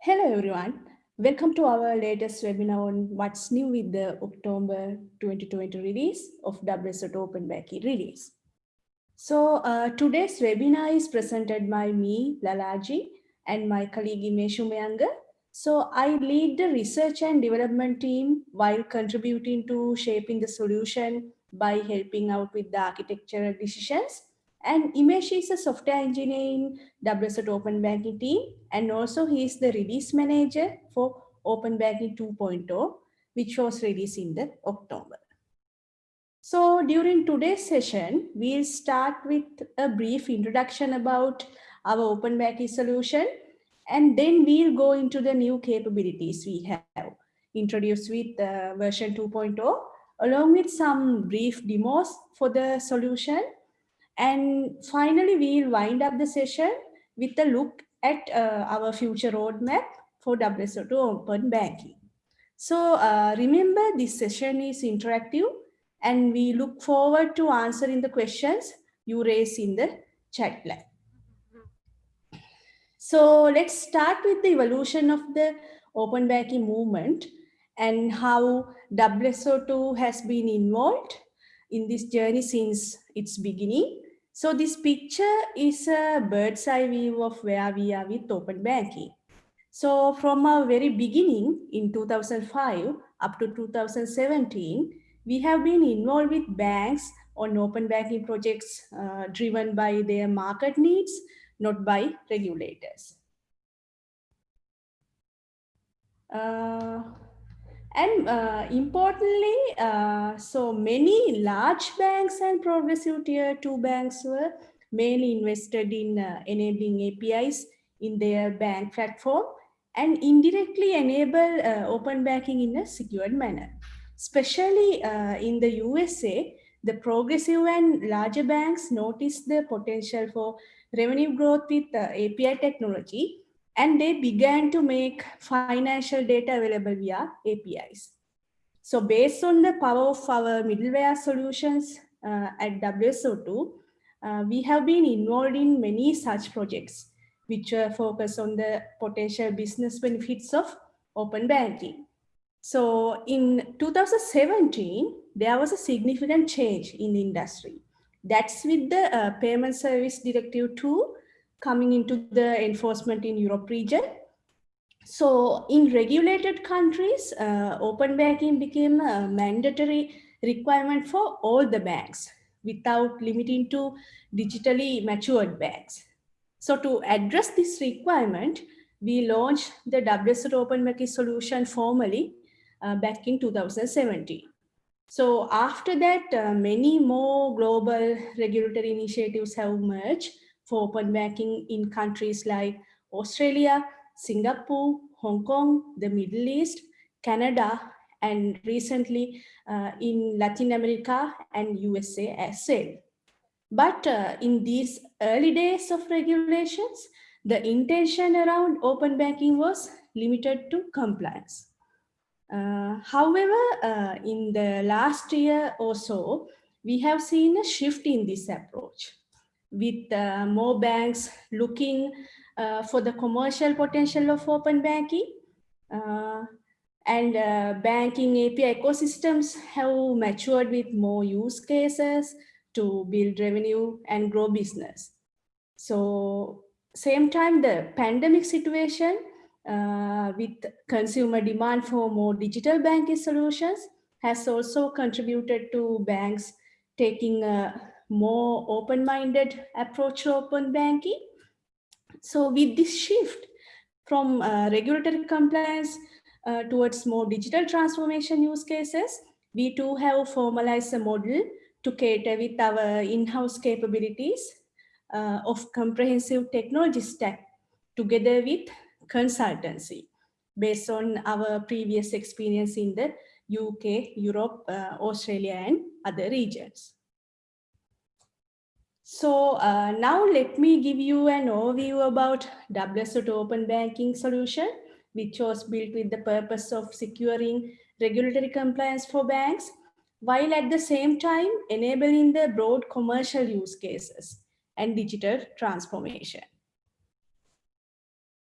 Hello everyone. Welcome to our latest webinar on what's new with the October 2020 release of WSO2 Open Banking release. So uh, today's webinar is presented by me, Lalaji, and my colleague Imeshu Mayanga. So I lead the research and development team while contributing to shaping the solution by helping out with the architectural decisions and Imesh is a software engineer in WSO2 Open Banking team. And also he is the release manager for Open Banking 2.0, which was released in the October. So during today's session, we'll start with a brief introduction about our Open Banking solution. And then we'll go into the new capabilities we have introduced with uh, version 2.0, along with some brief demos for the solution and finally, we'll wind up the session with a look at uh, our future roadmap for WSO2 Open Banking. So uh, remember, this session is interactive and we look forward to answering the questions you raise in the chat line. So let's start with the evolution of the open banking movement and how WSO2 has been involved in this journey since its beginning. So this picture is a bird's eye view of where we are with open banking. So from our very beginning in 2005 up to 2017, we have been involved with banks on open banking projects uh, driven by their market needs, not by regulators. Uh, and uh, importantly, uh, so many large banks and progressive tier two banks were mainly invested in uh, enabling APIs in their bank platform and indirectly enable uh, open banking in a secured manner. Especially uh, in the USA, the progressive and larger banks noticed the potential for revenue growth with uh, API technology and they began to make financial data available via APIs. So based on the power of our middleware solutions uh, at WSO2, uh, we have been involved in many such projects, which uh, focus on the potential business benefits of open banking. So in 2017, there was a significant change in the industry. That's with the uh, Payment Service Directive 2 coming into the enforcement in Europe region. So in regulated countries, uh, open banking became a mandatory requirement for all the banks without limiting to digitally matured banks. So to address this requirement, we launched the WSO Open Banking solution formally uh, back in 2017. So after that, uh, many more global regulatory initiatives have emerged for open banking in countries like Australia, Singapore, Hong Kong, the Middle East, Canada, and recently uh, in Latin America and USA as well. But uh, in these early days of regulations, the intention around open banking was limited to compliance. Uh, however, uh, in the last year or so, we have seen a shift in this approach with uh, more banks looking uh, for the commercial potential of open banking. Uh, and uh, banking API ecosystems have matured with more use cases to build revenue and grow business. So same time, the pandemic situation uh, with consumer demand for more digital banking solutions has also contributed to banks taking a more open-minded approach to open banking. So with this shift from uh, regulatory compliance uh, towards more digital transformation use cases, we too have formalized a model to cater with our in-house capabilities uh, of comprehensive technology stack together with consultancy based on our previous experience in the UK, Europe, uh, Australia, and other regions. So uh, now let me give you an overview about WSO2 Open Banking solution, which was built with the purpose of securing regulatory compliance for banks, while at the same time enabling the broad commercial use cases and digital transformation.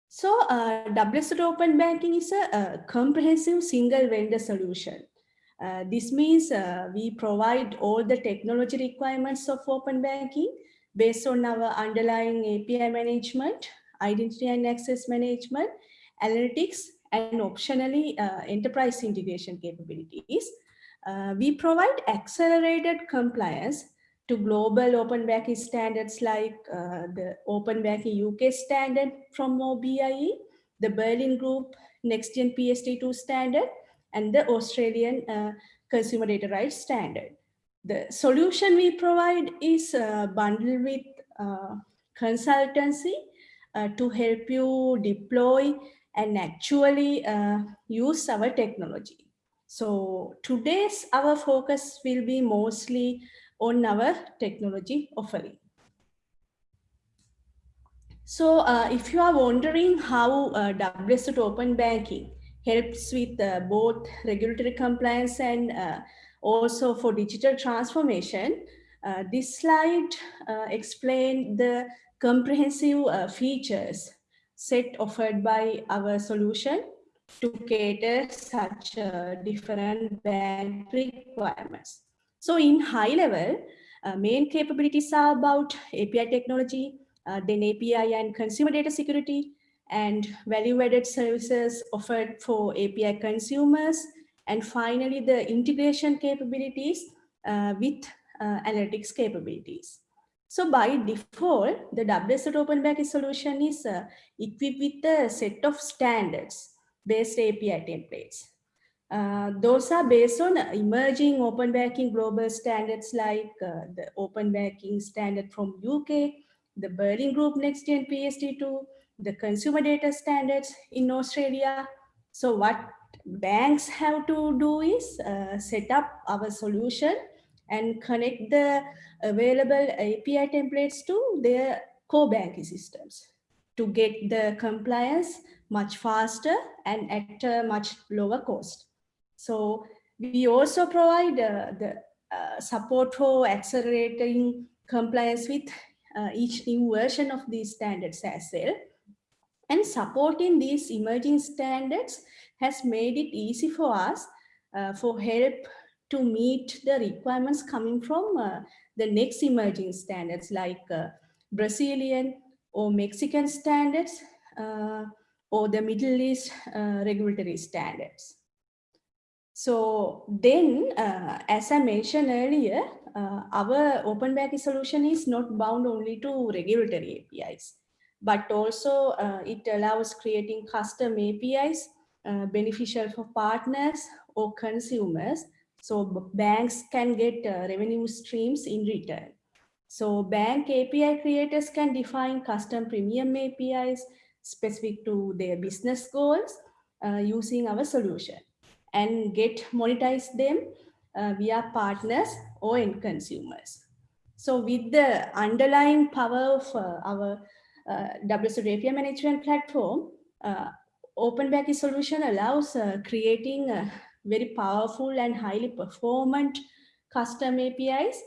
So uh, WSO Open Banking is a, a, comprehensive single vendor solution. Uh, this means uh, we provide all the technology requirements of open banking based on our underlying API management, identity and access management, analytics, and optionally uh, enterprise integration capabilities. Uh, we provide accelerated compliance to global open banking standards like uh, the open banking UK standard from OBIE, the Berlin Group Next Gen PSD2 standard, and the Australian uh, Consumer Data Rights standard. The solution we provide is uh, bundled with uh, consultancy uh, to help you deploy and actually uh, use our technology. So today's our focus will be mostly on our technology offering. So uh, if you are wondering how uh, WSO Open Banking helps with uh, both regulatory compliance and uh, also for digital transformation, uh, this slide explains the comprehensive features set offered by our solution to cater such uh, different bank requirements. So in high level, uh, main capabilities are about API technology, uh, then API and consumer data security, and value-added services offered for API consumers, and finally the integration capabilities uh, with uh, analytics capabilities. So by default, the WSO Open Banking solution is uh, equipped with a set of standards based API templates. Uh, those are based on emerging open banking global standards like uh, the open banking standard from UK, the Berlin Group Next Gen PSD2, the consumer data standards in Australia. So what banks have to do is uh, set up our solution and connect the available API templates to their core banking systems to get the compliance much faster and at a much lower cost. So we also provide uh, the uh, support for accelerating compliance with uh, each new version of these standards as well. And supporting these emerging standards has made it easy for us uh, for help to meet the requirements coming from uh, the next emerging standards like uh, Brazilian or Mexican standards or the Middle East regulatory standards. So then, uh, as I mentioned earlier, uh, our open banking solution is not bound only to regulatory APIs, but also uh, it allows creating custom APIs uh, beneficial for partners or consumers. So banks can get uh, revenue streams in return. So bank API creators can define custom premium APIs specific to their business goals uh, using our solution and get monetize them uh, via partners or end consumers. So with the underlying power of uh, our uh, WSO API management platform, uh, Open Banking solution allows uh, creating a very powerful and highly performant custom APIs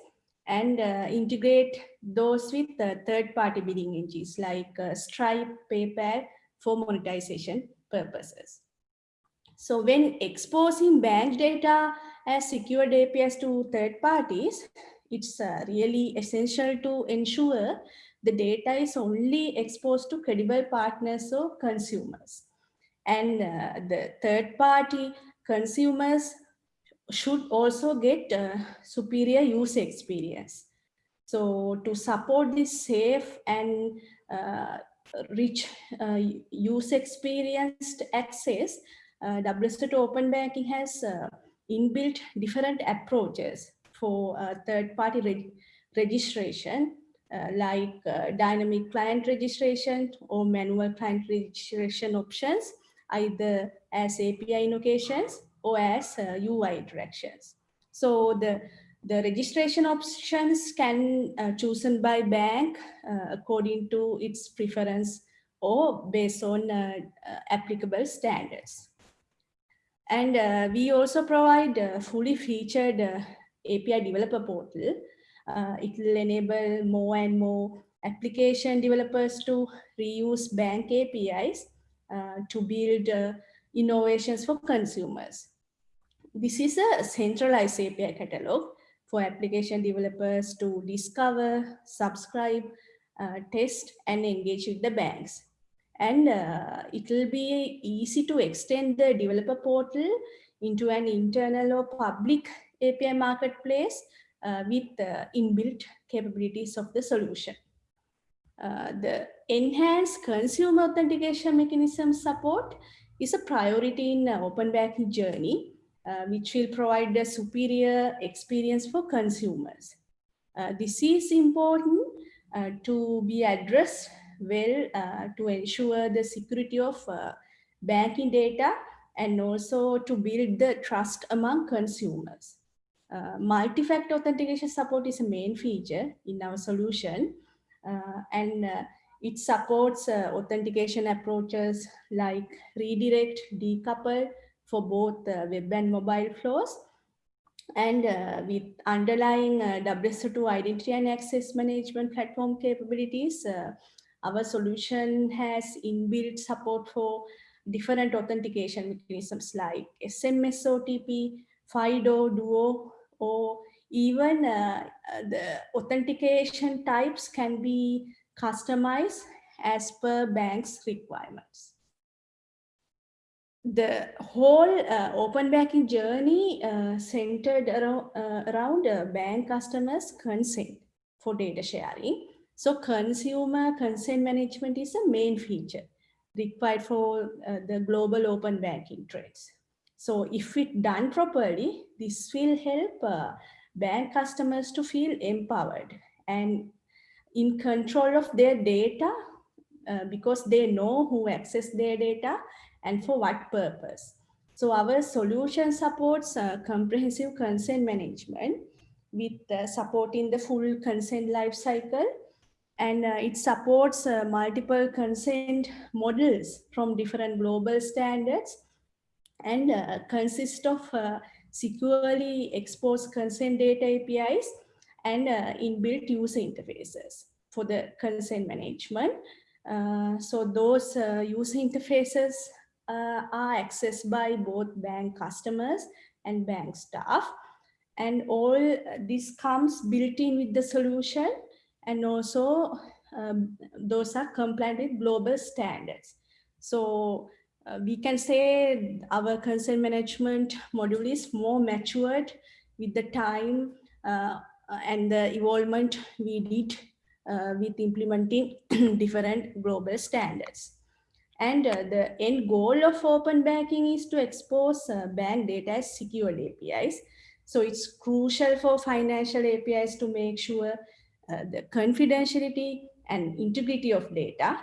and uh, integrate those with uh, third-party bidding engines like uh, Stripe, PayPal for monetization purposes. So when exposing bank data as secured APIs to third parties, it's uh, really essential to ensure the data is only exposed to credible partners or consumers. And uh, the third party consumers should also get uh, superior user experience. So to support this safe and uh, rich uh, user experienced access, uh, WSO2 Open Banking has uh, inbuilt different approaches for uh, third-party reg registration, uh, like uh, dynamic client registration or manual client registration options, either as API invocations or as UI uh, directions. So the the registration options can uh, chosen by bank uh, according to its preference or based on applicable standards. And we also provide a fully featured API developer portal. Uh, it will enable more and more application developers to reuse bank APIs uh, to build uh, innovations for consumers. This is a centralized API catalog for application developers to discover, subscribe, uh, test, and engage with the banks. And uh, it will be easy to extend the developer portal into an internal or public API marketplace with the inbuilt capabilities of the solution. Uh, the enhanced consumer authentication mechanism support is a priority in open banking journey, uh, which will provide a superior experience for consumers. Uh, this is important uh, to be addressed well to ensure the security of banking data and also to build the trust among consumers. Uh, multi-factor authentication support is a main feature in our solution. Uh, and uh, it supports uh, authentication approaches like redirect, decouple for both uh, web and mobile flows. And with underlying WSO2 identity and access management platform capabilities, our solution has inbuilt support for different authentication mechanisms like SMS OTP, FIDO, Duo, or even uh, the authentication types can be customized as per bank's requirements. The whole uh, open banking journey uh, centered around, uh, around bank customers' consent for data sharing. So consumer consent management is a main feature required for uh, the global open banking trades. So if it done properly, this will help uh, bank customers to feel empowered and in control of their data uh, because they know who access their data and for what purpose. So our solution supports uh, comprehensive consent management with uh, supporting the full consent life cycle and uh, it supports uh, multiple consent models from different global standards and uh, consists of uh, securely exposed consent data APIs and uh, inbuilt user interfaces for the consent management. Uh, so those user interfaces are accessed by both bank customers and bank staff. And all this comes built in with the solution and also um, those are compliant with global standards. So uh, we can say our consent management module is more matured with the time uh, and the evolvement we did uh, with implementing different global standards. And uh, the end goal of open banking is to expose uh, bank data as secure APIs. So it's crucial for financial APIs to make sure uh, the confidentiality and integrity of data.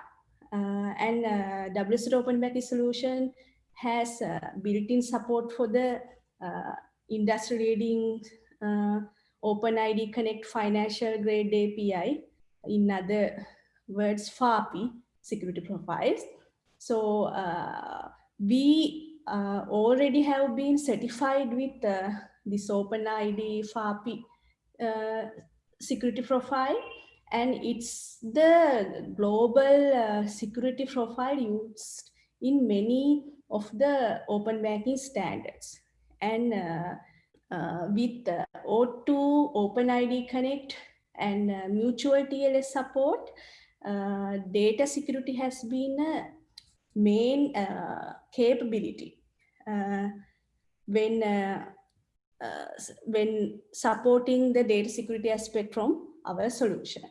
Uh, and uh, WSO2 Open Banking solution has built-in support for the industry-leading OpenID Connect financial grade API, in other words, FAPI security profiles. So uh, we uh, already have been certified with uh, this OpenID FAPI security profile and it's the global uh, security profile used in many of the open banking standards and uh, uh, with uh, O2 OpenID Connect and uh, mutual TLS support, uh, data security has been a main uh, capability when when supporting the data security aspect from our solution.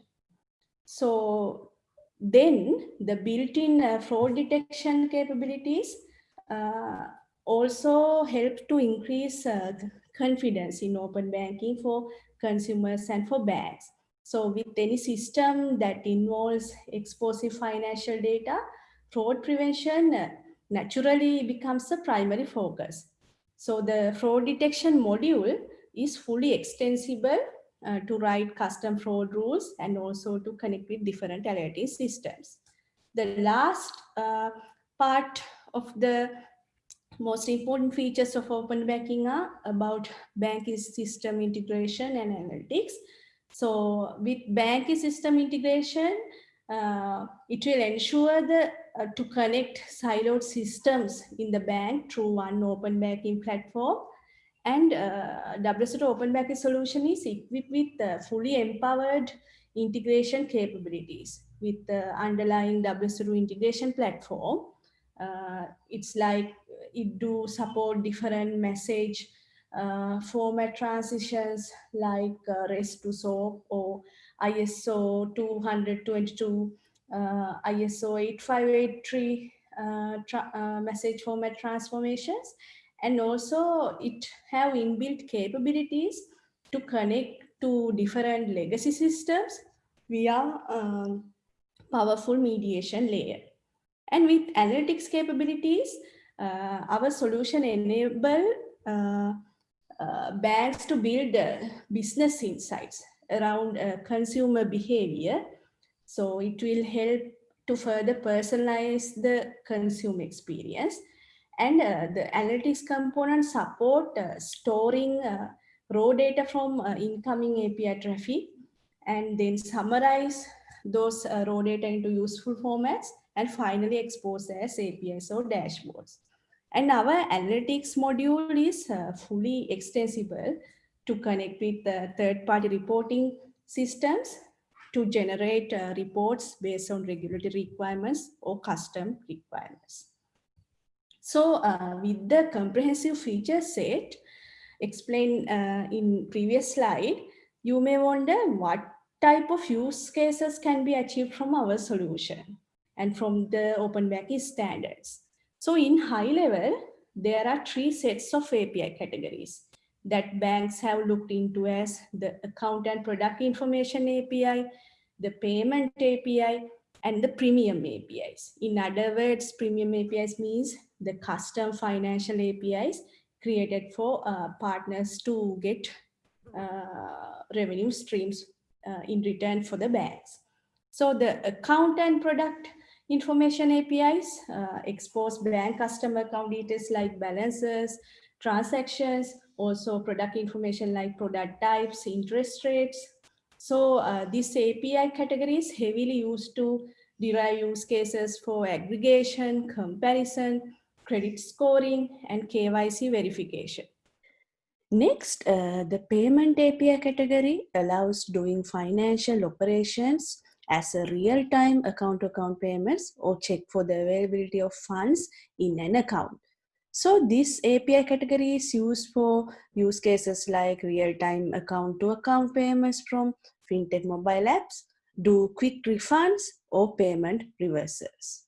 So then the built-in uh, fraud detection capabilities uh, also help to increase uh, confidence in open banking for consumers and for banks. So with any system that involves explosive financial data, fraud prevention uh, naturally becomes a primary focus. So the fraud detection module is fully extensible uh, to write custom fraud rules and also to connect with different alerting systems. The last uh, part of the most important features of open banking are about banking system integration and analytics. So with banking system integration, uh, it will ensure the uh, to connect siloed systems in the bank through one open banking platform. And uh, WSO2 Open solution is equipped with uh, fully empowered integration capabilities with the underlying WSO2 integration platform. Uh, it's like it do support different message uh, format transitions like uh, REST to SOAP or ISO 222 uh, ISO 8583 uh, uh, message format transformations. And also it have inbuilt capabilities to connect to different legacy systems via um, powerful mediation layer. And with analytics capabilities, uh, our solution enable uh, uh, banks to build business insights around consumer behavior so it will help to further personalize the consumer experience. And uh, the analytics component support uh, storing uh, raw data from incoming API traffic and then summarize those raw data into useful formats and finally expose as APIs or dashboards. And our analytics module is uh, fully extensible to connect with the third-party reporting systems to generate uh, reports based on regulatory requirements or custom requirements. So uh, with the comprehensive feature set explained uh, in previous slide, you may wonder what type of use cases can be achieved from our solution and from the open banking standards. So in high level, there are three sets of API categories that banks have looked into as the account and product information API, the payment API, and the premium APIs. In other words, premium APIs means the custom financial APIs created for uh, partners to get uh, revenue streams uh, in return for the banks. So the account and product information APIs uh, expose bank customer account details like balances, transactions, also product information like product types, interest rates, so uh, this API category is heavily used to derive use cases for aggregation, comparison, credit scoring, and KYC verification. Next, uh, the payment API category allows doing financial operations as a real-time account-to-account payments or check for the availability of funds in an account. So this API category is used for use cases like real-time account-to-account payments from fintech mobile apps, do quick refunds or payment reversals.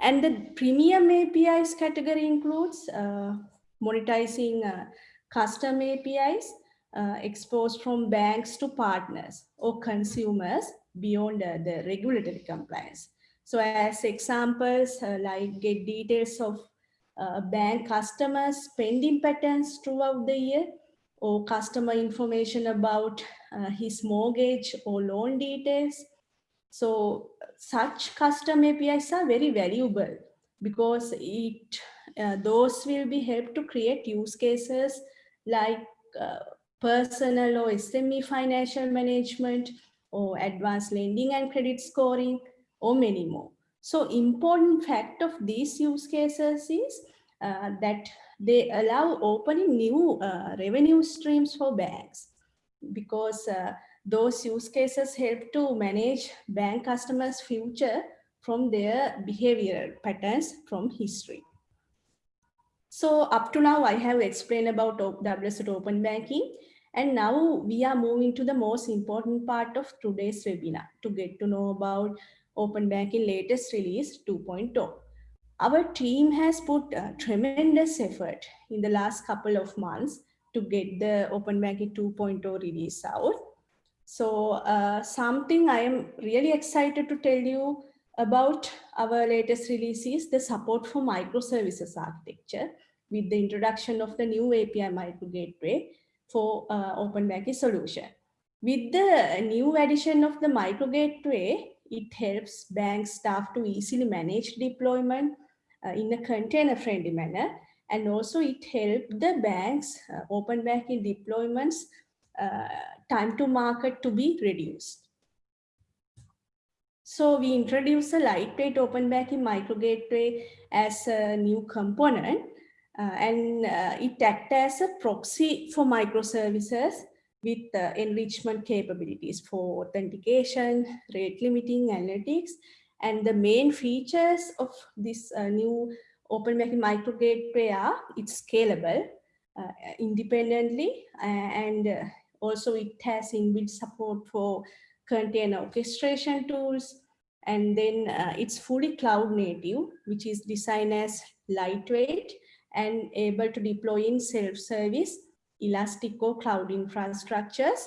And the premium APIs category includes uh, monetizing uh, custom APIs uh, exposed from banks to partners or consumers beyond uh, the regulatory compliance. So as examples, uh, like get details of uh, bank customers spending patterns throughout the year or customer information about his mortgage or loan details. So such custom APIs are very valuable because it uh, those will be helped to create use cases like uh, personal or SME financial management or advanced lending and credit scoring or many more. So important fact of these use cases is uh, that they allow opening new uh, revenue streams for banks because uh, those use cases help to manage bank customers future from their behavioral patterns from history. So up to now, I have explained about WSO2 Open Banking. And now we are moving to the most important part of today's webinar to get to know about Open Banking latest release 2.0. Our team has put a tremendous effort in the last couple of months to get the Open Banking 2.0 release out. So uh, something I am really excited to tell you about our latest release is the support for microservices architecture with the introduction of the new API micro gateway for uh, Banking solution. With the new addition of the micro gateway, it helps bank staff to easily manage deployment uh, in a container friendly manner. And also it helped the banks, uh, open banking deployments, uh, time to market to be reduced. So we introduce a lightweight open banking micro gateway as a new component uh, and uh, it acts as a proxy for microservices with uh, enrichment capabilities for authentication, rate limiting, analytics. And the main features of this uh, new open banking micro gateway are it's scalable uh, independently and uh, also it has inbuilt support for container orchestration tools, and then uh, it's fully cloud native, which is designed as lightweight and able to deploy in self-service, elastic or cloud infrastructures,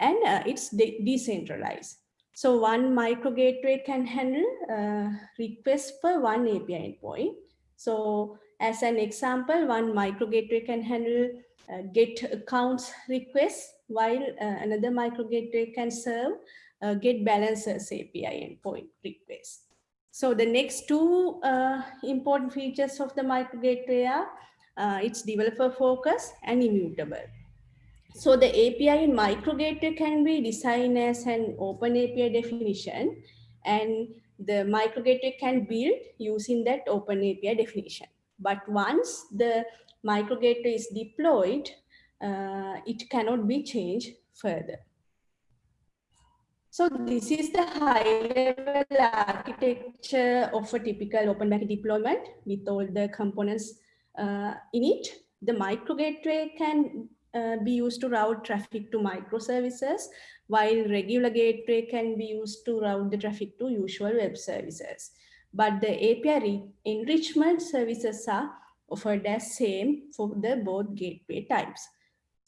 and uh, it's de decentralized. So one micro gateway can handle uh, requests for one API endpoint. So as an example, one micro gateway can handle uh, get accounts requests while uh, another micro gateway can serve uh, get balances API endpoint requests. So the next two uh, important features of the micro gateway are uh, it's developer focused and immutable. So the API in micro gateway can be designed as an open API definition and the micro gateway can build using that open API definition. But once the micro gateway is deployed, uh, it cannot be changed further. So this is the high level architecture of a typical open banking deployment with all the components uh, in it. The micro gateway can uh, be used to route traffic to microservices, while regular gateway can be used to route the traffic to usual web services. But the API enrichment services are offered as same for the both gateway types.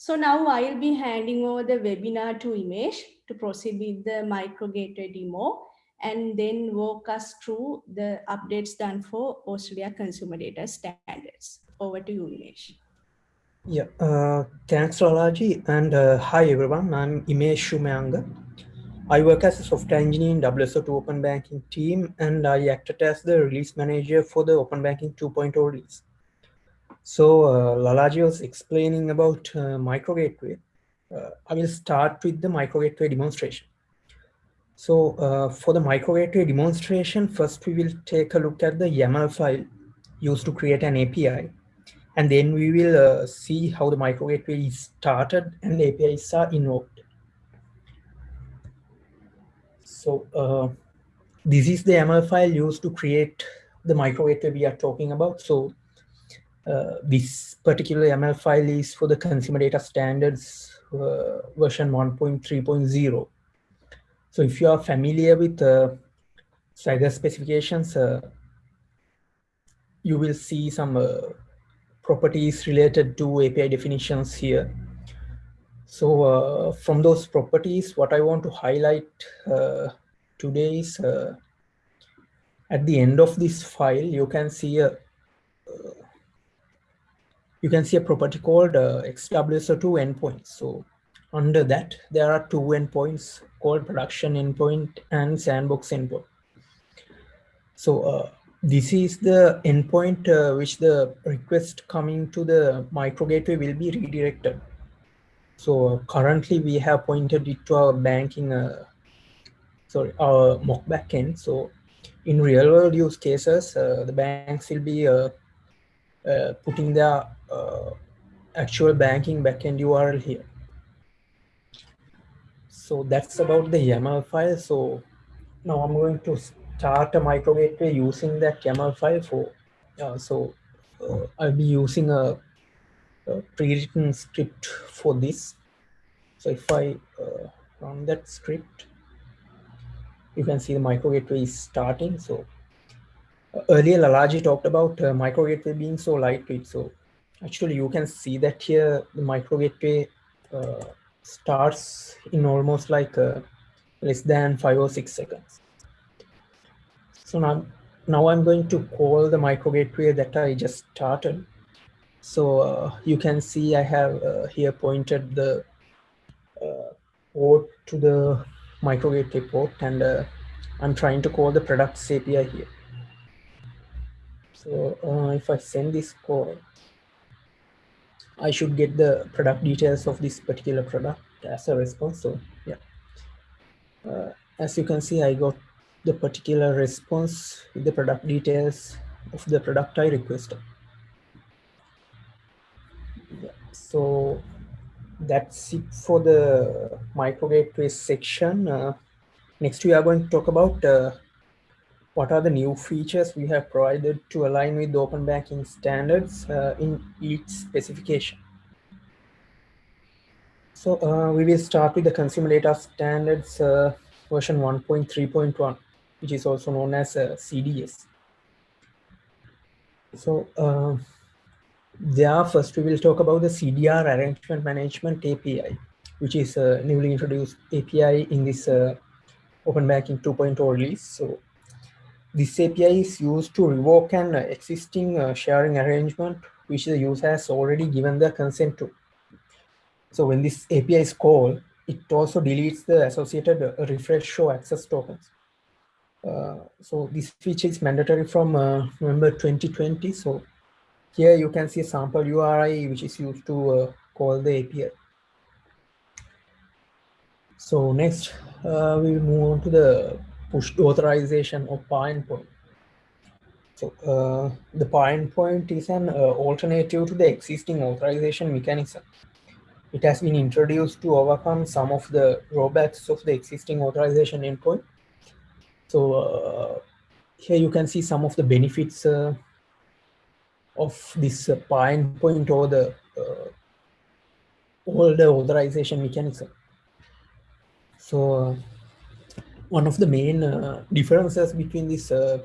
So now I'll be handing over the webinar to Imesh to proceed with the micro gateway demo and then walk us through the updates done for Australia consumer data standards. Over to you, Imesh. Yeah, uh, thanks Lalaji and uh, hi everyone, I'm Imesh Shumayanga. I work as a software engineer in WSO2 Open Banking team and I acted as the release manager for the Open Banking 2.0 release. So uh, Lalaji was explaining about uh, micro gateway. Uh, I will start with the micro gateway demonstration. So uh, for the micro gateway demonstration, first we will take a look at the YAML file used to create an API. And then we will uh, see how the micro gateway is started and the APIs are invoked. So uh, this is the YAML file used to create the micro gateway we are talking about. So this particular YAML file is for the consumer data standards uh, version 1.3.0. So if you are familiar with uh, Swagger specifications, uh, you will see some uh, properties related to API definitions here. So uh, from those properties, what I want to highlight today is at the end of this file, you can see a you can see a property called uh, XWSO2 endpoints. So under that, there are two endpoints called production endpoint and sandbox endpoint. So uh, this is the endpoint uh, which the request coming to the micro gateway will be redirected. So uh, currently we have pointed it to our banking, uh, sorry, our mock backend. So in real world use cases, uh, the banks will be uh, putting the uh, actual banking backend URL here. So that's about the YAML file. So now I'm going to start a micro gateway using that YAML file for, uh, so uh, I'll be using a, a pre-written script for this. So if I uh, run that script, you can see the micro gateway is starting. So earlier Lalaji talked about uh, micro gateway being so lightweight. So actually you can see that here the micro gateway uh, starts in almost like uh, less than five or six seconds. So now, now I'm going to call the micro gateway that I just started. So uh, you can see I have uh, here pointed the uh, port to the micro gateway port and I'm trying to call the products API here. So uh, if I send this call, I should get the product details of this particular product as a response. So yeah, uh, as you can see, I got the particular response with the product details of the product I requested. Yeah, so that's it for the micro gateway section. Uh, next, we are going to talk about uh, what are the new features we have provided to align with the open banking standards uh, in each specification. So uh, we will start with the consumer data standards uh, version 1.3.1, which is also known as uh, CDS. So uh, there first we will talk about the CDR arrangement management API, which is a newly introduced API in this uh, Open Banking 2.0 release. So this API is used to revoke an existing uh, sharing arrangement which the user has already given the consent to. So when this API is called, it also deletes the associated uh, refresh show access tokens. Uh, so this feature is mandatory from uh, November 2020. So here you can see a sample URI which is used to uh, call the API. So next uh, we will move on to the push authorization of PAR endpoint. So uh, the PAR endpoint is an alternative to the existing authorization mechanism it has been introduced to overcome some of the drawbacks of the existing authorization endpoint. So uh, here you can see some of the benefits uh, of this uh, PAR endpoint or the uh, older authorization mechanism. So uh, one of the main uh, differences between this uh,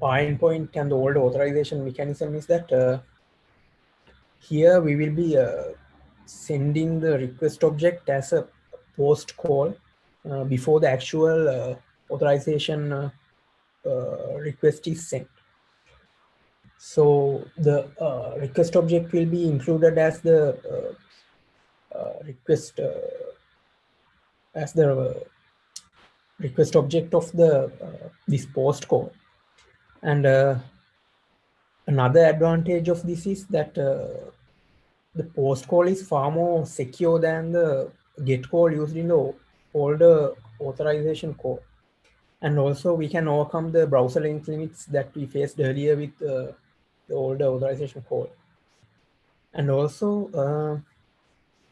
PAR and the old authorization mechanism is that here we will be uh, sending the request object as a post call uh, before the actual uh, authorization uh, uh, request is sent. So the uh, request object will be included as the request as the request object of the this post call and another advantage of this is that uh, the post call is far more secure than the get call used in the older authorization call. And also we can overcome the browser length limits that we faced earlier with uh, the older authorization call. And also uh,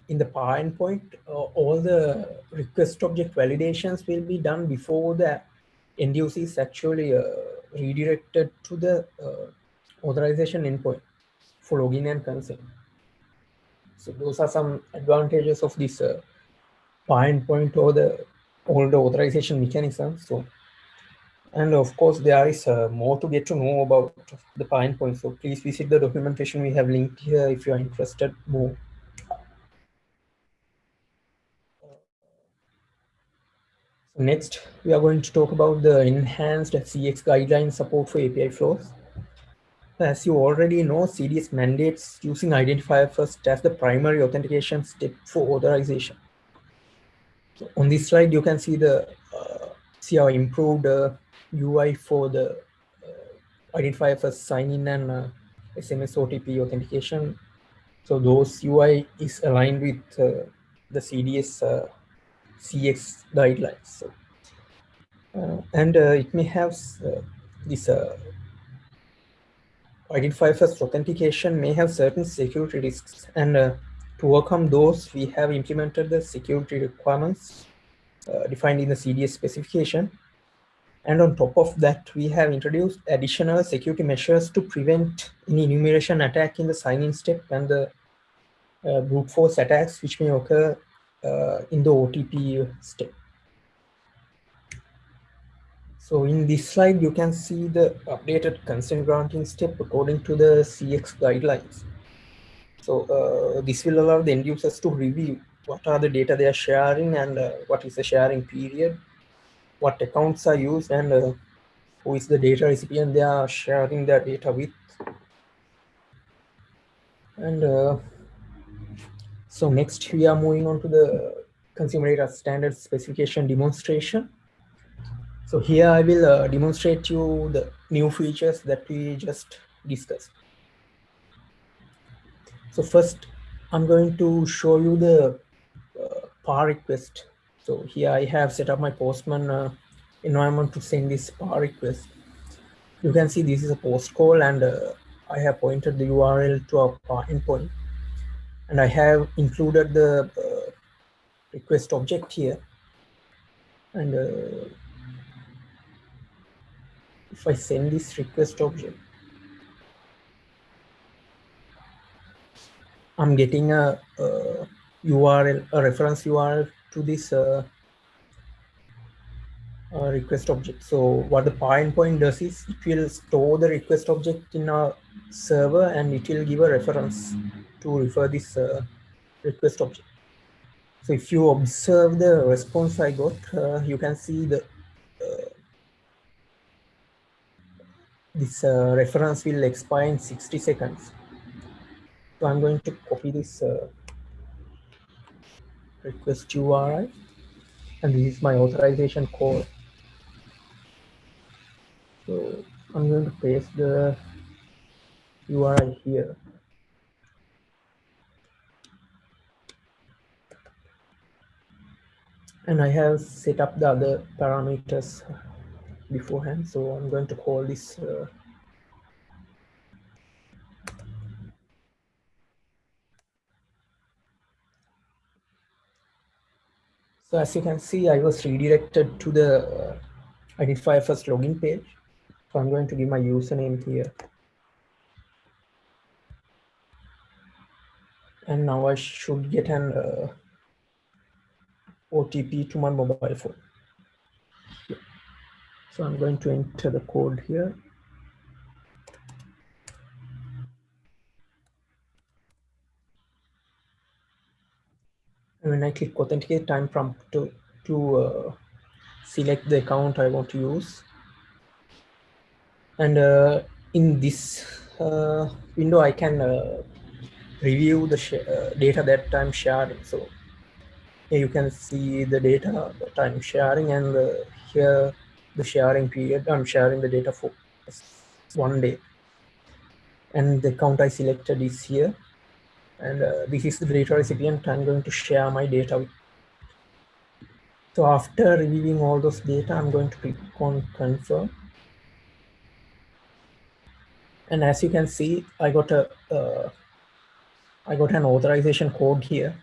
in the PAR endpoint, uh, all the request object validations will be done before the end user is actually uh, redirected to the uh, authorization endpoint for login and consent. So those are some advantages of this uh, PAR endpoint or the older authorization mechanism. So, and of course, there is uh, more to get to know about the PAR endpoint. So please visit the documentation we have linked here if you are interested more. Next, we are going to talk about the enhanced CX guideline support for API flows. As you already know, CDS mandates using identifier first as the primary authentication step for authorization. So on this slide, you can see the uh, see our improved uh, UI for the uh, identifier first sign in and uh, SMS OTP authentication. So those UI is aligned with uh, the CDS uh, CX guidelines. So, and it may have this identifier first authentication may have certain security risks and uh, to overcome those we have implemented the security requirements uh, defined in the CDS specification and on top of that we have introduced additional security measures to prevent any enumeration attack in the sign-in step and the uh, brute force attacks which may occur uh, in the OTP step. So in this slide, you can see the updated consent granting step according to the CX guidelines. So uh, this will allow the end users to review what are the data they are sharing and uh, what is the sharing period, what accounts are used and uh, who is the data recipient they are sharing their data with. And uh, so next we are moving on to the consumer data standard specification demonstration. So here I will uh, demonstrate you the new features that we just discussed. So first, I'm going to show you the uh, PAR request So here I have set up my Postman uh, environment to send this PAR request. You can see this is a post call and uh, I have pointed the URL to our PAR endpoint. And I have included the uh, request object here. And uh, if I send this request object, I'm getting a, a URL, a reference URL to this uh, uh, request object. So what the endpoint does is it will store the request object in a server and it will give a reference to refer this uh, request object. So if you observe the response I got, uh, you can see the uh, this uh, reference will expire in 60 seconds. So I'm going to copy this uh, request URI and this is my authorization code. So I'm going to paste the URI here. And I have set up the other parameters beforehand. So I'm going to call this uh, So as you can see, I was redirected to the uh, identifier first login page. So I'm going to give my username here. And now I should get an uh, OTP to my mobile phone. So I'm going to enter the code here. And when I click authenticate, time prompt to, to uh, select the account I want to use. And uh, in this uh, window, I can uh, review the uh, data that I'm sharing. So you can see the data that I'm sharing and here the sharing period. I'm sharing the data for one day. And the account I selected is here. And uh, this is the data recipient I'm going to share my data with. So after reviewing all those data, I'm going to click on confirm. And as you can see, I got a uh, I got an authorization code here.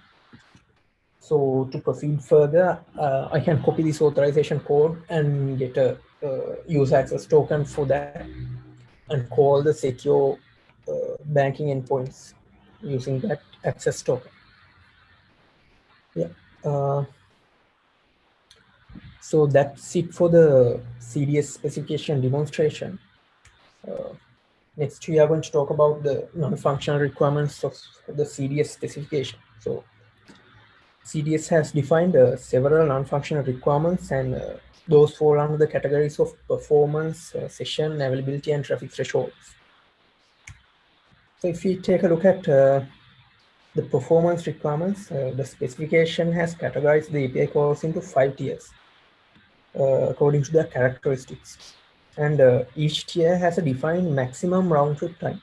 So to proceed further, uh, I can copy this authorization code and get a uh, user access token for that and call the secure uh, banking endpoints using that access token. Yeah. Uh, so that's it for the CDS specification demonstration. Uh, next, we are going to talk about the non-functional requirements of the CDS specification. So CDS has defined uh, several non-functional requirements and uh, those fall under the categories of performance, uh, session, availability, and traffic thresholds. So if we take a look at uh, the performance requirements, uh, the specification has categorized the API calls into five tiers uh, according to their characteristics. And each tier has a defined maximum round trip time.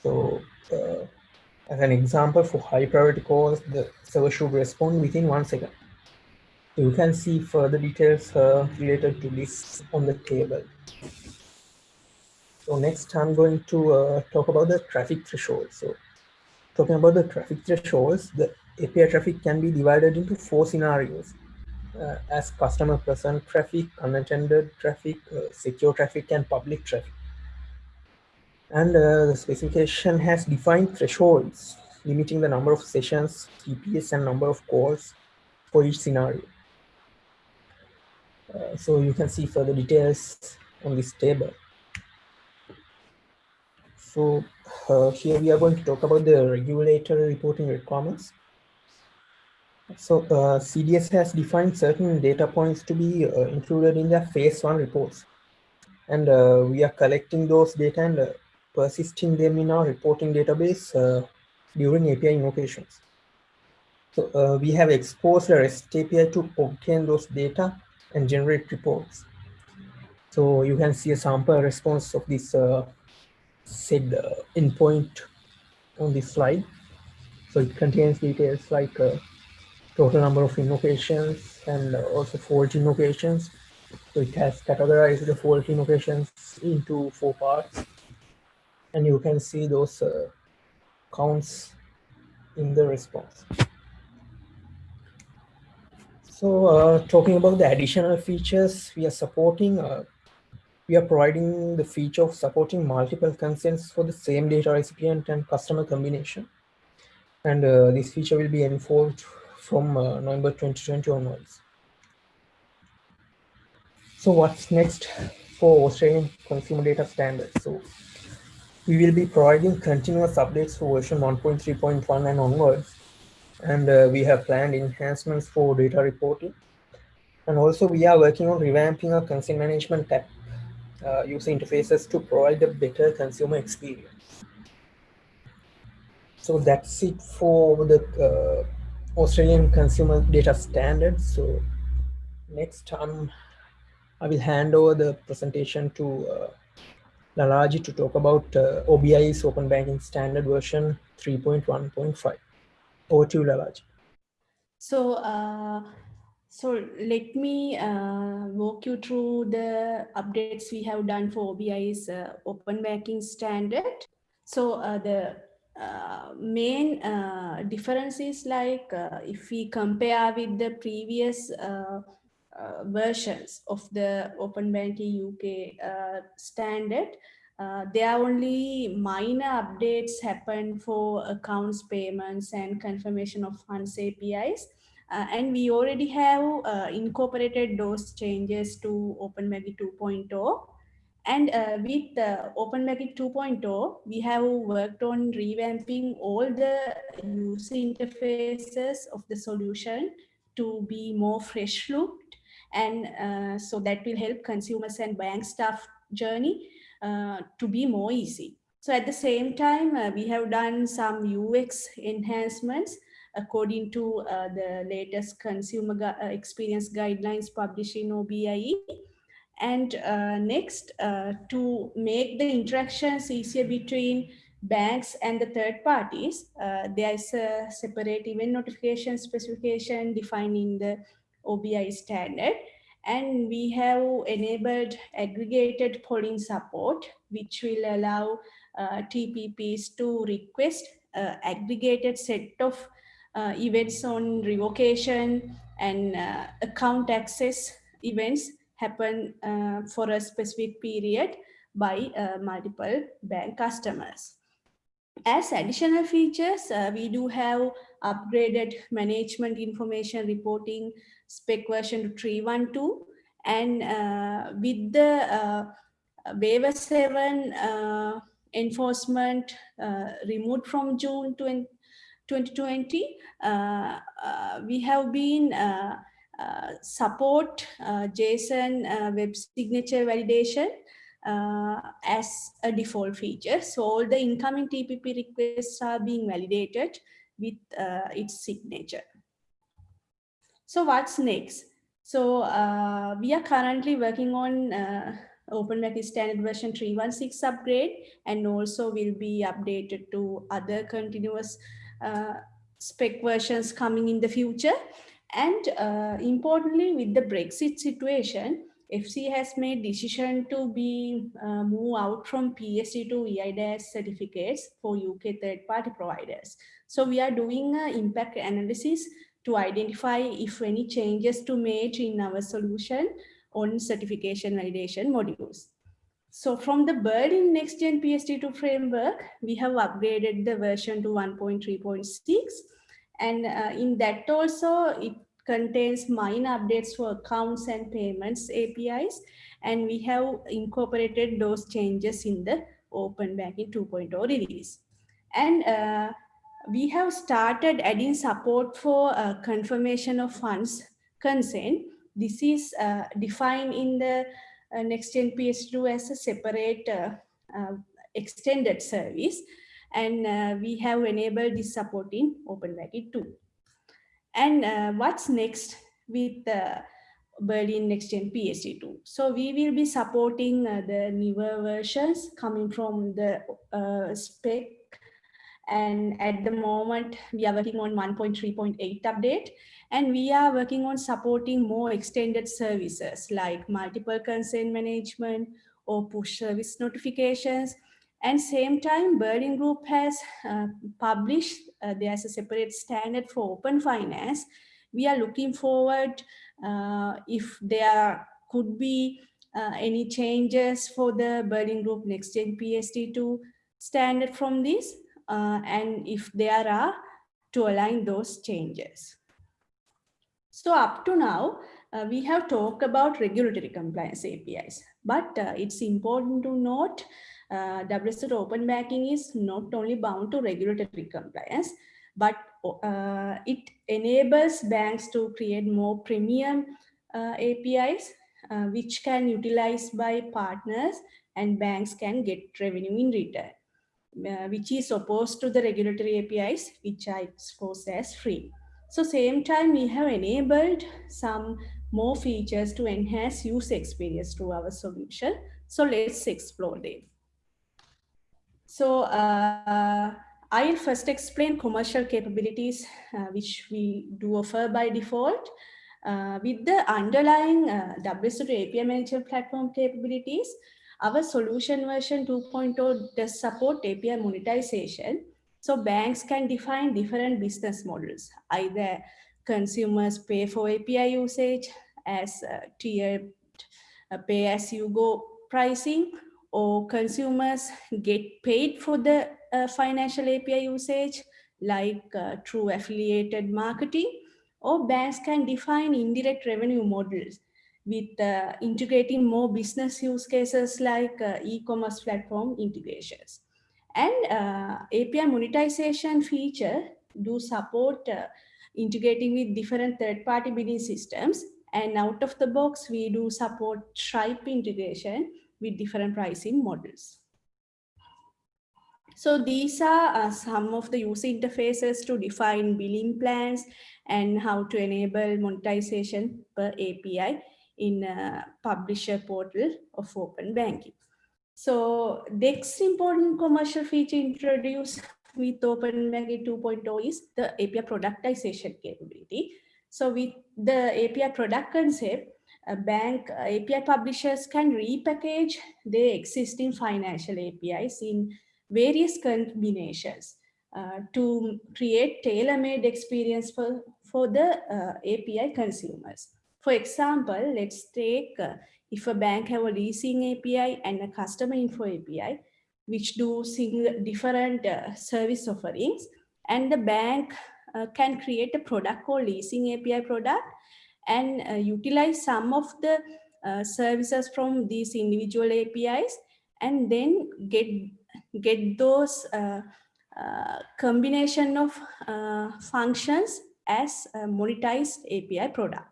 So as an example for high priority calls, the server should respond within one second. You can see further details uh, related to this on the table. So next I'm going to uh, talk about the traffic threshold. So talking about the traffic thresholds, the API traffic can be divided into four scenarios uh, as customer present traffic, unattended traffic, uh, secure traffic, and public traffic. And uh, the specification has defined thresholds limiting the number of sessions, TPS, and number of calls for each scenario. Uh, so you can see further details on this table. So uh, here we are going to talk about the regulatory reporting requirements. So uh, CDS has defined certain data points to be uh, included in the phase one reports. And uh, we are collecting those data and uh, persisting them in our reporting database uh, during API invocations. So we have exposed REST API to obtain those data and generate reports. So you can see a sample response of this said uh, endpoint on this slide. So it contains details like uh, total number of invocations and also fault invocations. So it has categorized the fault invocations into four parts. And you can see those uh, counts in the response. So uh, talking about the additional features we are supporting, uh, we are providing the feature of supporting multiple consents for the same data recipient and customer combination. And uh, this feature will be enforced from uh, November 2020 onwards. So what's next for Australian consumer data standards? So we will be providing continuous updates for version 1.3.1 and onwards. And uh, we have planned enhancements for data reporting. And also we are working on revamping our consent management app uh, user interfaces to provide a better consumer experience. So that's it for the uh, Australian consumer data standards. So next time I will hand over the presentation to uh, Lalaji to talk about uh, OBI's Open Banking Standard version 3.1.5. Over to you, Lalaji. So, uh, so let me uh, walk you through the updates we have done for OBI's uh, Open Banking Standard. So uh, the uh, main uh, difference is like if we compare with the previous uh, uh, versions of the Open Banking UK standard, there are only minor updates happen for accounts payments and confirmation of funds APIs. Uh, and we already have uh, incorporated those changes to OpenBanking 2.0. And uh, with uh, OpenBanking 2.0, we have worked on revamping all the user interfaces of the solution to be more fresh looked. And uh, so that will help consumers and bank staff journey uh, to be more easy. So at the same time, uh, we have done some UX enhancements according to uh, the latest consumer gu experience guidelines published in OBIE. And uh, next, uh, to make the interactions easier between banks and the third parties, there is a separate event notification specification defined in the OBI standard. And we have enabled aggregated polling support, which will allow uh, TPPs to request aggregated set of uh, events on revocation and uh, account access events happen uh, for a specific period by uh, multiple bank customers. As additional features, uh, we do have upgraded management information reporting spec version 312 and uh, with the waiver 7 enforcement removed from June 20, 2020, uh, uh, we have been uh, support JSON web signature validation uh, as a default feature. So all the incoming TPP requests are being validated with uh, its signature. So what's next? So uh, we are currently working on OpenBanking standard version 316 upgrade and also will be updated to other continuous uh, spec versions coming in the future. And uh, importantly, with the Brexit situation, FC has made decision to be uh, move out from PSD2 eIDAS certificates for UK third-party providers. So we are doing an impact analysis to identify if any changes to make in our solution on certification validation modules. So from the Berlin Next Gen PSD2 framework, we have upgraded the version to 1.3.6. And uh, in that also, it contains minor updates for accounts and payments APIs. And we have incorporated those changes in the Open Banking 2.0 release. And uh, we have started adding support for uh, confirmation of funds consent. This is uh, defined in the uh, Next-Gen PS2 as a separate uh, uh, extended service. And we have enabled this support in OpenBanking 2. And what's next with the Berlin Next-Gen PSD2. So we will be supporting uh, the newer versions coming from the uh, spec And at the moment, we are working on 1.3.8 update, and we are working on supporting more extended services like multiple consent management or push service notifications. And same time, Berlin Group has uh, published, uh, there's a separate standard for open finance. We are looking forward uh, if there could be uh, any changes for the Berlin Group Next Gen PSD2 standard from this, uh, and if there are, to align those changes. So up to now, uh, we have talked about regulatory compliance APIs, but uh, it's important to note uh, WSO Open Banking is not only bound to regulatory compliance, but uh, it enables banks to create more premium uh, APIs uh, which can utilize by partners and banks can get revenue in return, uh, which is opposed to the regulatory APIs, which are exposed as free. So same time, we have enabled some more features to enhance user experience through our solution. So let's explore them. So uh, I'll first explain commercial capabilities, uh, which we do offer by default. Uh, with the underlying uh, WSO2 API management platform capabilities, our solution version 2.0 does support API monetization. So banks can define different business models. Either consumers pay for API usage as uh, tiered uh, pay as you go pricing, or consumers get paid for the uh, financial API usage like uh, through affiliated marketing or banks can define indirect revenue models with uh, integrating more business use cases like uh, e-commerce platform integrations. And uh, API monetization feature do support uh, integrating with different third-party billing systems. And out of the box, we do support Stripe integration with different pricing models. So these are uh, some of the user interfaces to define billing plans and how to enable monetization per API in a publisher portal of open banking. So next important commercial feature introduced with Open Banking 2.0 is the API productization capability. So with the API product concept, a bank uh, API publishers can repackage their existing financial APIs in various combinations uh, to create tailor-made experience for, for the uh, API consumers. For example, let's take uh, if a bank have a leasing API and a customer info API, which do single, different uh, service offerings, and the bank uh, can create a product called leasing API product and uh, utilize some of the services from these individual APIs and then get get those uh, uh, combination of uh, functions as a monetized API product.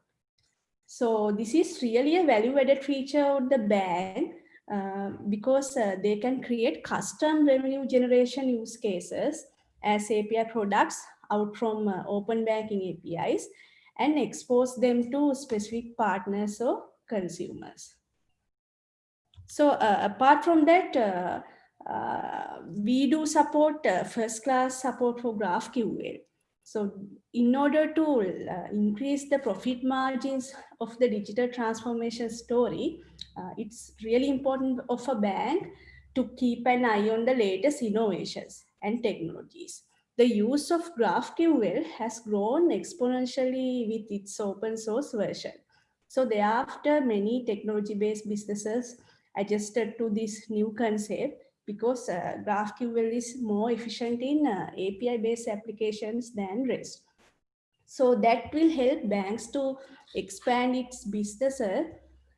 So this is really a value added feature of the bank uh, because uh, they can create custom revenue generation use cases as API products out from uh, open banking APIs and expose them to specific partners or consumers. So apart from that, uh, we do support uh, first class support for GraphQL. So in order to uh, increase the profit margins of the digital transformation story, uh, it's really important of a bank to keep an eye on the latest innovations and technologies. The use of GraphQL has grown exponentially with its open source version. So thereafter, many technology-based businesses adjusted to this new concept because uh, GraphQL is more efficient in uh, API-based applications than REST. So that will help banks to expand its business uh,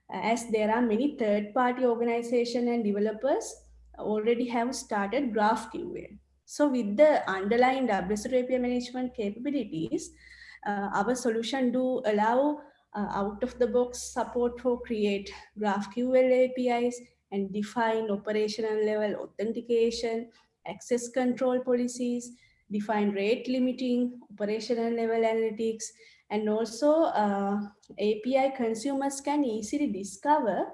as there are many third-party organizations and developers already have started GraphQL. So with the underlying WSO2 API management capabilities, uh, our solution do allow uh, out-of-the-box support for create GraphQL APIs and define operational level authentication, access control policies, define rate limiting, operational level analytics, and also uh, API consumers can easily discover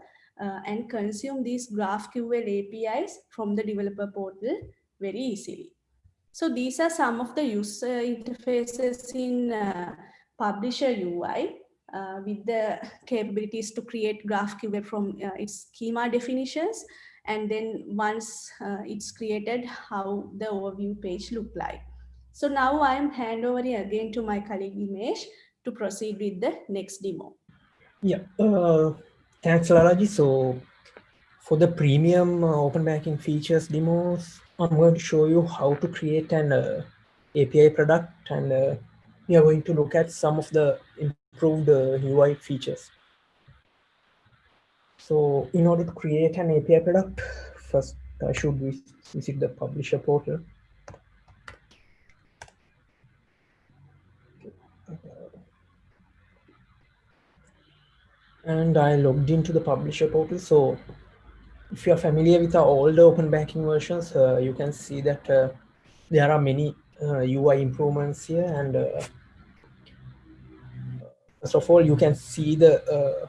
uh, and consume these GraphQL APIs from the developer portal very easily. So these are some of the user interfaces in uh, Publisher UI uh, with the capabilities to create GraphQL from uh, its schema definitions. And then once uh, it's created, how the overview page look like. So now I'm hand over again to my colleague Imesh to proceed with the next demo. Yeah, uh, thanks Lalaji. So for the premium uh, open banking features demos, I'm going to show you how to create an uh, API product and uh, we are going to look at some of the improved UI uh, features. So in order to create an API product, first I should visit the publisher portal. And I logged into the publisher portal. So if you're familiar with the older open banking versions, uh, you can see that uh, there are many uh, UI improvements here. And uh, first of all, you can see the uh,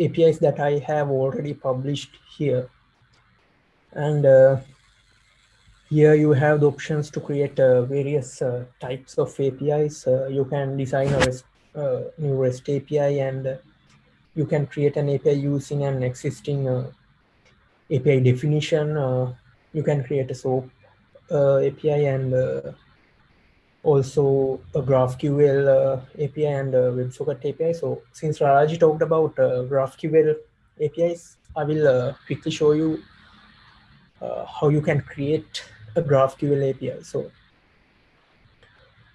APIs that I have already published here. And uh, here you have the options to create various types of APIs. you can design a REST, new REST API and you can create an API using an existing API definition. Uh, you can create a SOAP uh, API and uh, also a GraphQL API and WebSocket API. So since Raji talked about GraphQL APIs, I will quickly show you how you can create a GraphQL API. So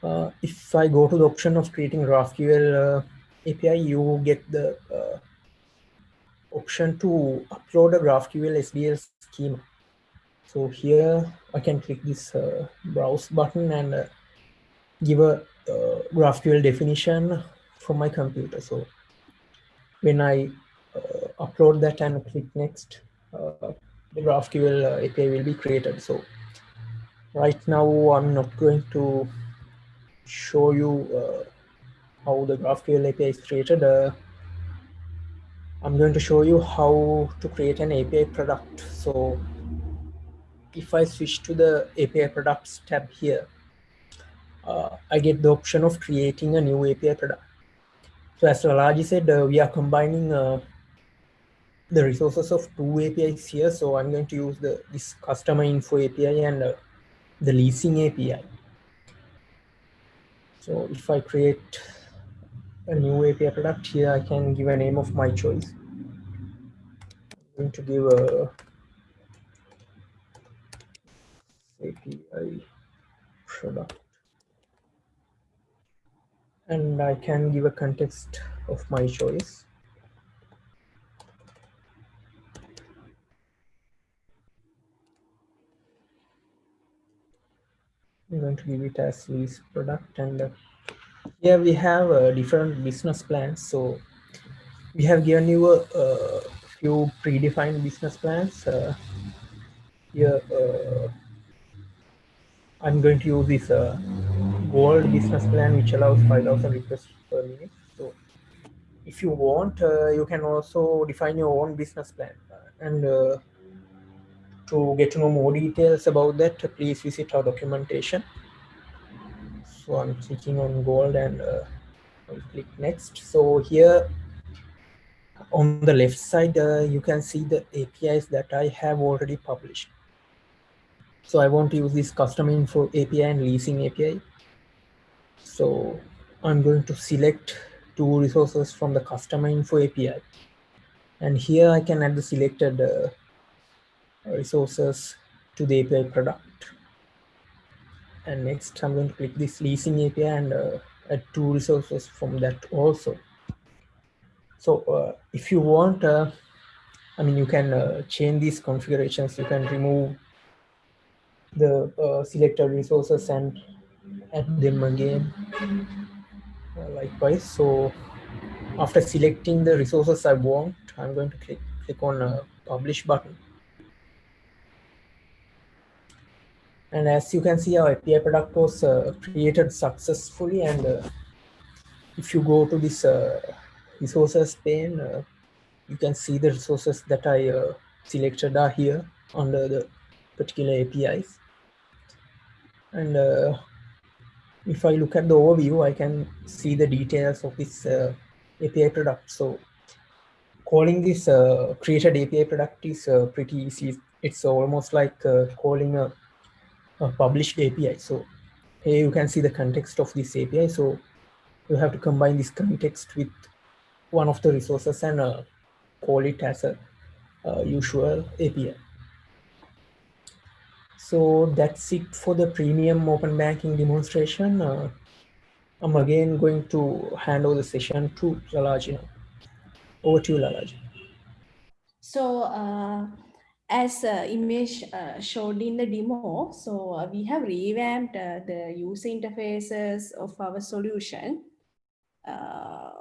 uh, if I go to the option of creating GraphQL uh, API, you get the uh, option to upload a GraphQL SDL schema. So here I can click this uh, browse button and uh, give a uh, GraphQL definition from my computer. So when I uh, upload that and click next, uh, the GraphQL API will be created. So right now I'm not going to show you uh, how the GraphQL API is created. I'm going to show you how to create an API product. So if I switch to the API products tab here, uh, I get the option of creating a new API product. So as Lalaji said, uh, we are combining uh, the resources of two APIs here. So I'm going to use the this customer info API and uh, the leasing API. So if I create a new API product here, I can give a name of my choice. I'm going to give a API product. And I can give a context of my choice. I'm going to give it as lease product and here we have uh, different business plans. So we have given you a, a few predefined business plans. Uh, here, uh, I'm going to use this uh, gold business plan, which allows 5,000 requests per minute. So if you want, uh, you can also define your own business plan. And uh, to get to know more details about that, please visit our documentation so i'm clicking on gold and uh, i'll click next. So here on the left side uh, you can see the apis that i have already published. So i want to use this custom info api and leasing api so i'm going to select two resources from the customer info api and here i can add the selected uh, resources to the api product and next I'm going to click this leasing API and uh, add two resources from that also. So uh, if you want, uh, I mean, you can uh, change these configurations. You can remove the uh, selected resources and add them again uh, likewise. So after selecting the resources I want, I'm going to click, click on publish button And as you can see, our API product was uh, created successfully. And uh, if you go to this uh, resources pane, uh, you can see the resources that I uh, selected are here under the particular APIs. And uh, if I look at the overview, I can see the details of this API product. So calling this created API product is pretty easy. It's almost like calling a, a, published API. So here you can see the context of this API. So you have to combine this context with one of the resources and uh, call it as a uh, usual API. So that's it for the premium open banking demonstration. Uh, I'm again going to hand over the session to Lalaji now. Over to you, Lalaji. So uh, as uh, Imesh uh, showed in the demo, so uh, we have revamped uh, the user interfaces of our solution. Uh,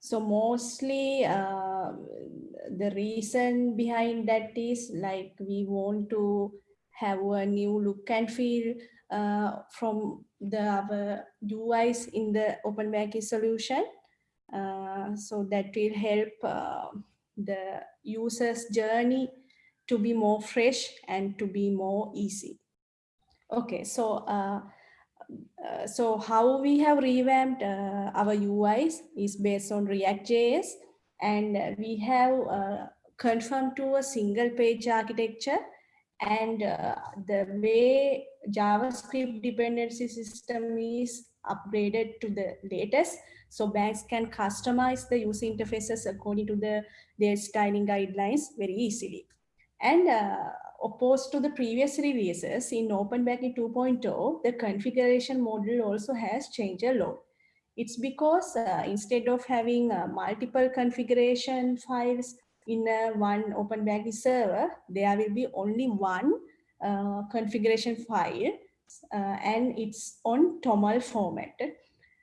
so mostly uh, the reason behind that is like we want to have a new look and feel from the our UIs in the open banking solution. So that will help the user's journey to be more fresh and to be more easy. Okay, so uh, uh, so how we have revamped uh, our UIs is based on React.js and we have uh, confirmed to a single page architecture and uh, the way JavaScript dependency system is upgraded to the latest. So banks can customize the user interfaces according to the, their styling guidelines very easily. And uh, opposed to the previous releases in Open Banking 2.0, the configuration model also has changed a lot. It's because uh, instead of having uh, multiple configuration files in uh, one Open Banking server, there will be only one uh, configuration file uh, and it's on TOML format.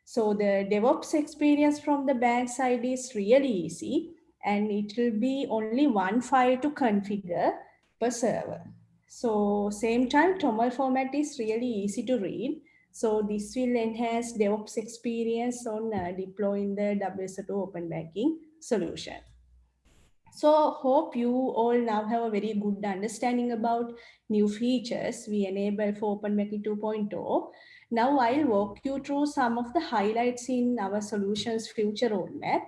So the DevOps experience from the bank side is really easy and it will be only one file to configure per server. So same time, TOML format is really easy to read. So this will enhance DevOps experience on uh, deploying the WSO2 open banking solution. So hope you all now have a very good understanding about new features we enable for Open Banking 2.0. Now I'll walk you through some of the highlights in our solutions future roadmap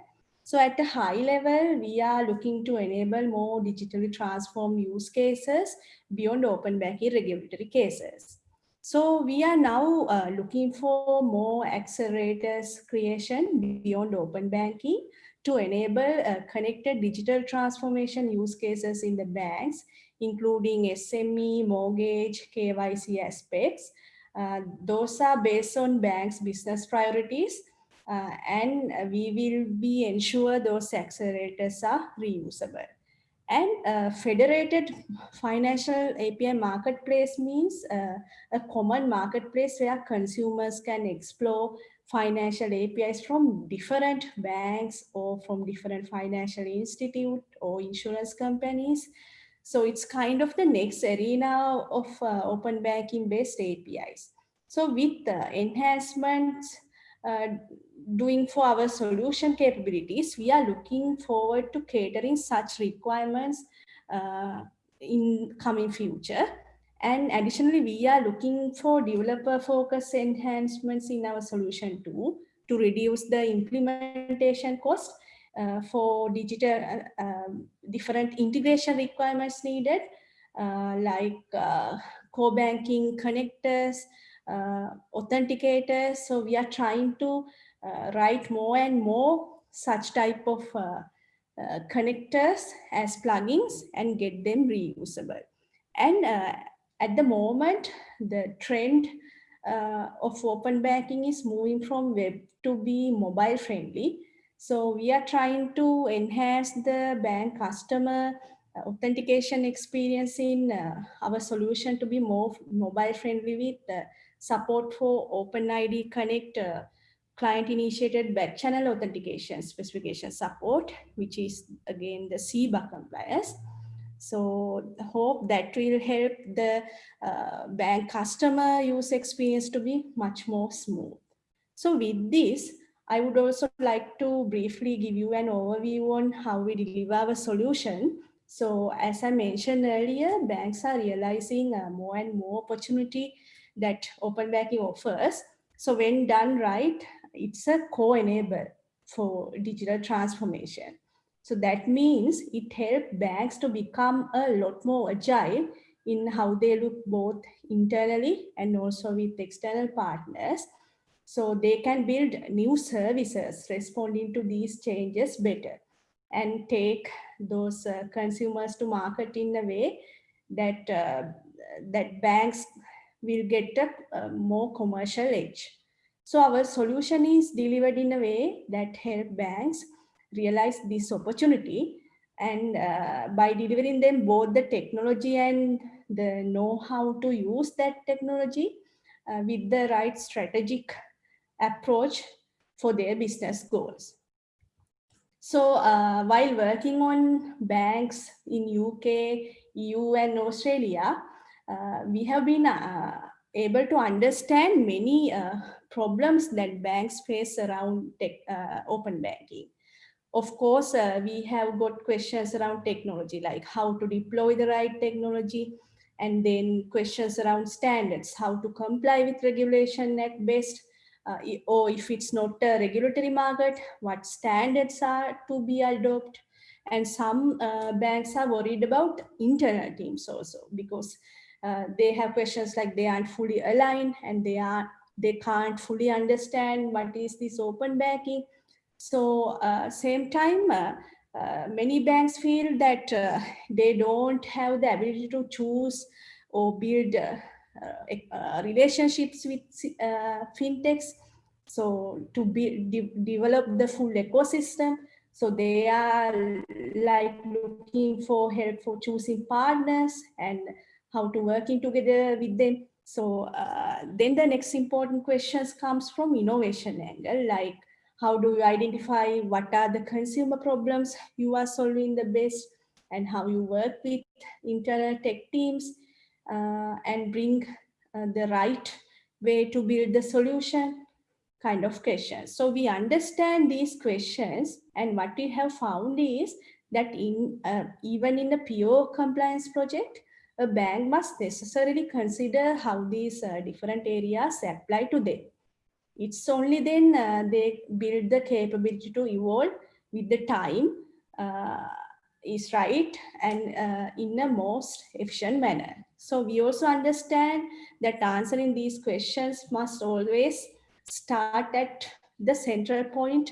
so at a high level, we are looking to enable more digitally transformed use cases beyond open banking regulatory cases. So we are now uh, looking for more accelerators creation beyond open banking to enable uh, connected digital transformation use cases in the banks, including SME, mortgage, KYC aspects. Uh, those are based on banks' business priorities uh, and we will be ensure those accelerators are reusable. And uh, federated financial API marketplace means uh, a common marketplace where consumers can explore financial APIs from different banks or from different financial institute or insurance companies. So it's kind of the next arena of uh, open banking based APIs. So with the enhancements uh, doing for our solution capabilities, we are looking forward to catering such requirements uh, in coming future. And additionally, we are looking for developer focus enhancements in our solution too, to reduce the implementation cost uh, for digital uh, um, different integration requirements needed, uh, like uh, core banking connectors, uh, authenticators. So we are trying to write more and more such type of connectors as plugins and get them reusable. And at the moment, the trend uh, of open banking is moving from web to be mobile friendly. So we are trying to enhance the bank customer authentication experience in uh, our solution to be more mobile friendly with uh, support for OpenID Connect uh, client initiated back channel authentication specification support, which is again the CBA compliance. So hope that will help the uh, bank customer use experience to be much more smooth. So with this, I would also like to briefly give you an overview on how we deliver our solution So as I mentioned earlier, banks are realizing uh, more and more opportunity that open banking offers. So when done right, it's a co-enabler for digital transformation. So that means it helps banks to become a lot more agile in how they look both internally and also with external partners. So they can build new services responding to these changes better and take those uh, consumers to market in a way that uh, that banks will get a, a more commercial edge. So our solution is delivered in a way that help banks realize this opportunity and uh, by delivering them both the technology and the know how to use that technology uh, with the right strategic approach for their business goals. So uh, while working on banks in UK, EU and Australia, uh, we have been uh, able to understand many uh, problems that banks face around tech, uh, open banking. Of course, uh, we have got questions around technology, like how to deploy the right technology, and then questions around standards, how to comply with regulation at best, uh, or if it's not a regulatory market, what standards are to be adopted. And some uh, banks are worried about internal teams also because uh, they have questions like they aren't fully aligned and they are they can't fully understand what is this open banking. So uh, same time, uh, uh, many banks feel that uh, they don't have the ability to choose or build uh, relationships with fintechs. So to be de develop the full ecosystem. So they are like looking for help for choosing partners and how to working together with them. So uh, then the next important questions comes from innovation angle, like how do you identify what are the consumer problems you are solving the best and how you work with internal tech teams uh, and bring uh, the right way to build the solution kind of questions. So we understand these questions and what we have found is that in uh, even in the PO compliance project, a bank must necessarily consider how these uh, different areas apply to them. It's only then uh, they build the capability to evolve with the time uh, is right and uh, in a most efficient manner. So we also understand that answering these questions must always start at the central point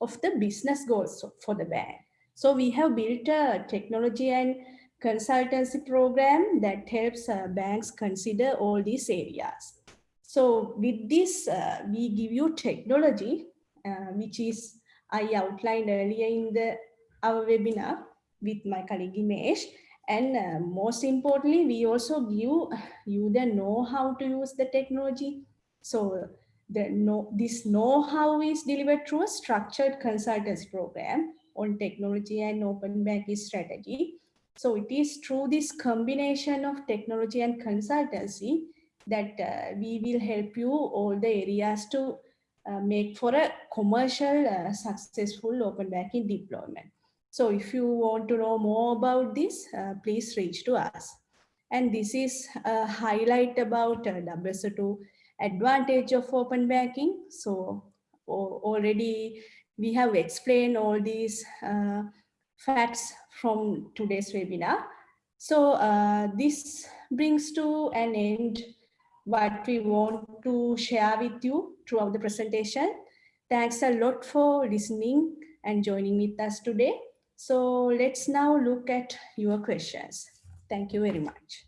of the business goals for the bank. So we have built a technology and consultancy program that helps uh, banks consider all these areas. So with this, uh, we give you technology, uh, which is I outlined earlier in the our webinar with my colleague Imesh. And uh, most importantly, we also give you the know-how to use the technology. So the know, this know-how is delivered through a structured consultancy program on technology and open banking strategy so it is through this combination of technology and consultancy that uh, we will help you all the areas to uh, make for a commercial uh, successful open banking deployment. So if you want to know more about this, uh, please reach to us. And this is a highlight about uh, WSO2 advantage of open banking. So already we have explained all these uh, facts from today's webinar. So uh, this brings to an end what we want to share with you throughout the presentation. Thanks a lot for listening and joining with us today. So let's now look at your questions. Thank you very much.